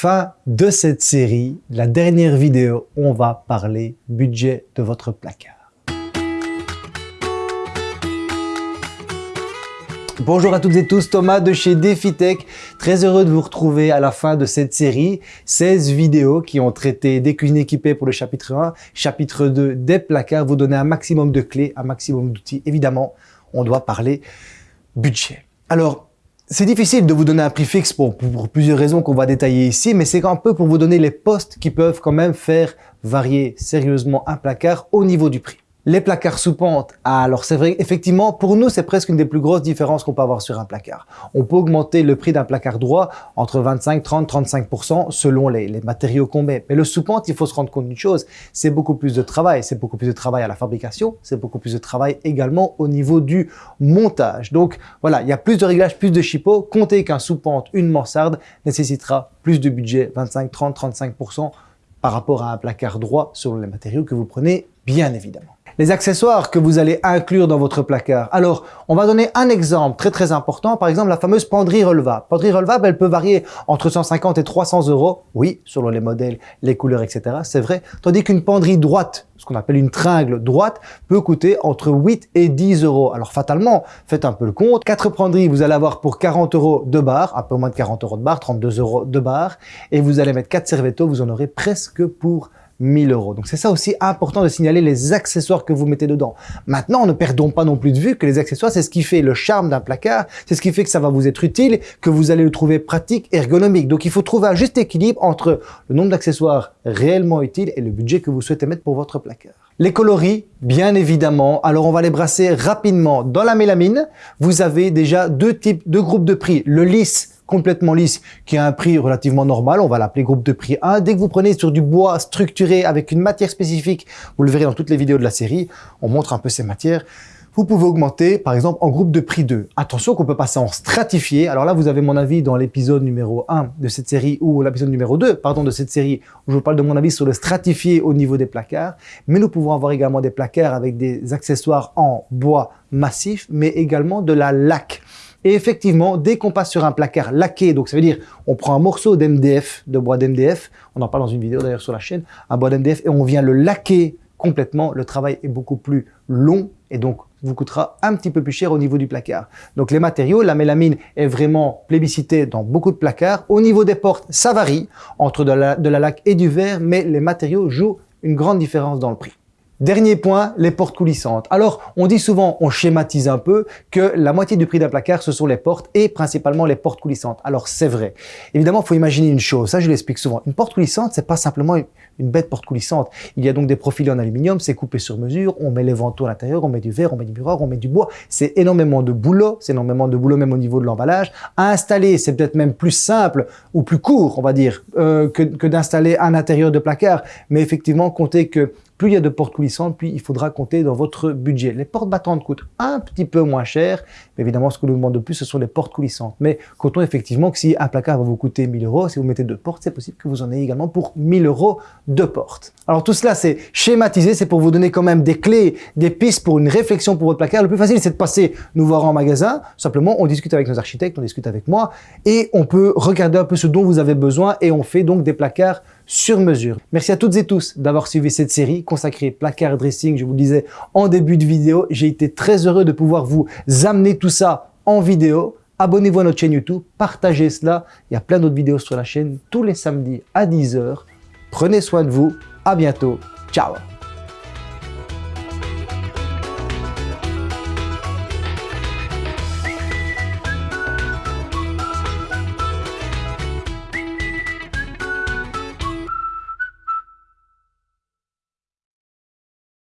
fin de cette série, la dernière vidéo, on va parler budget de votre placard. Bonjour à toutes et tous, Thomas de chez DefiTech. Très heureux de vous retrouver à la fin de cette série. 16 vidéos qui ont traité des cuisines équipées pour le chapitre 1, chapitre 2 des placards, vous donner un maximum de clés, un maximum d'outils. Évidemment, on doit parler budget. Alors, c'est difficile de vous donner un prix fixe pour, plusieurs raisons qu'on va détailler ici, mais c'est un peu pour vous donner les postes qui peuvent quand même faire varier sérieusement un placard au niveau du prix. Les placards sous pente, alors c'est vrai, effectivement, pour nous, c'est presque une des plus grosses différences qu'on peut avoir sur un placard. On peut augmenter le prix d'un placard droit entre 25, 30, 35% selon les, matériaux qu'on met. Mais le sous pente, il faut se rendre compte d'une chose, c'est beaucoup plus de travail. C'est beaucoup plus de travail à la fabrication, c'est beaucoup plus de travail également au niveau du montage. Donc voilà, il y a plus de réglages, plus de chipot. Comptez qu'un sous pente, une mansarde, nécessitera plus de budget, 25, 30, 35% par rapport à un placard droit selon les matériaux que vous prenez, bien évidemment les accessoires que vous allez inclure dans votre placard. Alors, on va donner un exemple très très important, par exemple la fameuse penderie relevable. Penderie relevable, elle peut varier entre 150 et 300 euros, oui, selon les modèles, les couleurs, etc. C'est vrai, tandis qu'une penderie droite, ce qu'on appelle une tringle droite, peut coûter entre 8 et 10 euros. Alors fatalement, faites un peu le compte, quatre penderies, vous allez avoir pour 40 euros de barre, un peu moins de 40 euros de barre, 32 euros de barre, et vous allez mettre quatre servettos, vous en aurez presque pour 1000 euros. Donc c'est ça aussi important de signaler les accessoires que vous mettez dedans. Maintenant, ne perdons pas non plus de vue que les accessoires, c'est ce qui fait le charme d'un placard, c'est ce qui fait que ça va vous être utile, que vous allez le trouver pratique, ergonomique. Donc il faut trouver un juste équilibre entre le nombre d'accessoires réellement utiles et le budget que vous souhaitez mettre pour votre placard. Les coloris, bien évidemment. Alors, on va les brasser rapidement. Dans la mélamine, vous avez déjà deux types, deux groupes de prix. Le lisse complètement lisse qui a un prix relativement normal, on va l'appeler groupe de prix 1. Dès que vous prenez sur du bois structuré avec une matière spécifique, vous le verrez dans toutes les vidéos de la série, on montre un peu ces matières, vous pouvez augmenter par exemple en groupe de prix 2. Attention qu'on peut passer en stratifié. Alors là, vous avez mon avis dans l'épisode numéro 1 de cette série ou l'épisode numéro 2, pardon, de cette série où je vous parle de mon avis sur le stratifié au niveau des placards. Mais nous pouvons avoir également des placards avec des accessoires en bois massif, mais également de la laque. Et effectivement, dès qu'on passe sur un placard laqué, donc ça veut dire on prend un morceau d'MDF, de bois d'MDF, on en parle dans une vidéo d'ailleurs sur la chaîne, un bois d'MDF, et on vient le laquer complètement, le travail est beaucoup plus long et donc vous coûtera un petit peu plus cher au niveau du placard. Donc les matériaux, la mélamine est vraiment plébiscitée dans beaucoup de placards. Au niveau des portes, ça varie entre la, de la laque et du verre, mais les matériaux jouent une grande différence dans le prix. Dernier point, les portes coulissantes. Alors, on dit souvent, on schématise un peu, que la moitié du prix d'un placard, ce sont les portes et principalement les portes coulissantes. Alors, c'est vrai. Évidemment, il faut imaginer une chose, ça je l'explique souvent. Une porte coulissante, c'est pas simplement une bête porte coulissante. Il y a donc des profils en aluminium, c'est coupé sur mesure, on met les vantaux à l'intérieur, on met du verre, on met du miroir, on met du bois. C'est énormément de boulot, c'est énormément de boulot même au niveau de l'emballage. À installer, c'est peut-être même plus simple ou plus court, on va dire, euh, que, que d'installer un intérieur de placard. Mais effectivement, comptez que plus il y a de portes coulissantes, plus il faudra compter dans votre budget. Les portes battantes coûtent un petit peu moins cher, mais évidemment, ce que nous demande de plus, ce sont les portes coulissantes. Mais comptons effectivement que si un placard va vous coûter 1000 euros, si vous mettez deux portes, c'est possible que vous en ayez également pour 1000 euros de portes. Alors tout cela, c'est schématisé, c'est pour vous donner quand même des clés, des pistes pour une réflexion pour votre placard. Le plus facile, c'est de passer nous voir en magasin. Simplement, on discute avec nos architectes, on discute avec moi, et on peut regarder un peu ce dont vous avez besoin, et on fait donc des placards sur mesure. Merci à toutes et tous d'avoir suivi cette série consacrée placard dressing. Je vous le disais en début de vidéo, j'ai été très heureux de pouvoir vous amener tout ça en vidéo. Abonnez-vous à notre chaîne YouTube, partagez cela. Il y a plein d'autres vidéos sur la chaîne tous les samedis à 10h. Prenez soin de vous. À bientôt. Ciao